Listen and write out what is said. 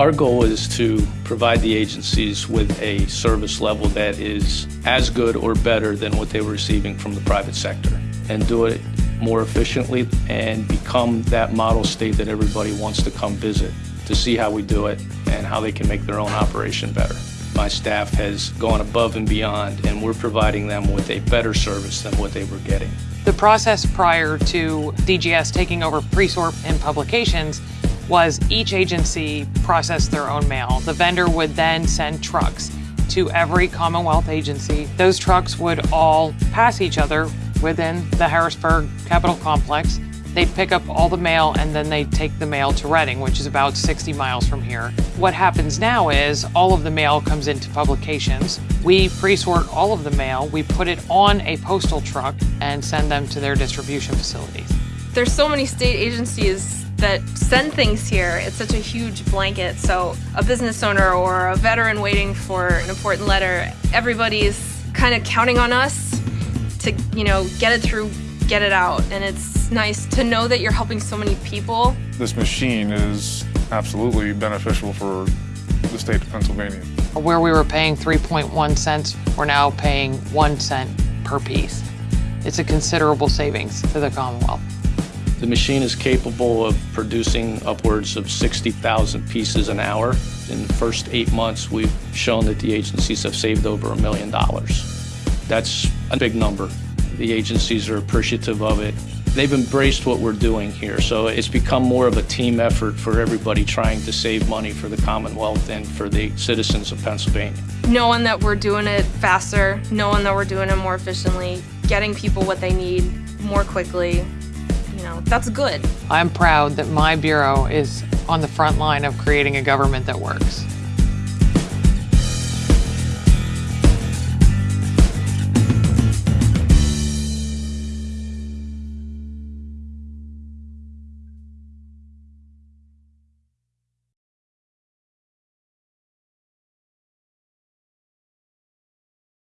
Our goal is to provide the agencies with a service level that is as good or better than what they were receiving from the private sector and do it more efficiently and become that model state that everybody wants to come visit to see how we do it and how they can make their own operation better. My staff has gone above and beyond and we're providing them with a better service than what they were getting. The process prior to DGS taking over Presort and publications was each agency processed their own mail. The vendor would then send trucks to every Commonwealth agency. Those trucks would all pass each other within the Harrisburg Capitol Complex. They'd pick up all the mail and then they'd take the mail to Reading, which is about 60 miles from here. What happens now is all of the mail comes into publications. We pre-sort all of the mail, we put it on a postal truck and send them to their distribution facilities. There's so many state agencies that send things here. It's such a huge blanket. So a business owner or a veteran waiting for an important letter, everybody's kind of counting on us to, you know, get it through, get it out. And it's nice to know that you're helping so many people. This machine is absolutely beneficial for the state of Pennsylvania. Where we were paying 3.1 cents, we're now paying one cent per piece. It's a considerable savings to the Commonwealth. The machine is capable of producing upwards of 60,000 pieces an hour. In the first eight months, we've shown that the agencies have saved over a million dollars. That's a big number. The agencies are appreciative of it. They've embraced what we're doing here, so it's become more of a team effort for everybody trying to save money for the Commonwealth and for the citizens of Pennsylvania. Knowing that we're doing it faster, knowing that we're doing it more efficiently, getting people what they need more quickly, you know, that's good. I'm proud that my bureau is on the front line of creating a government that works.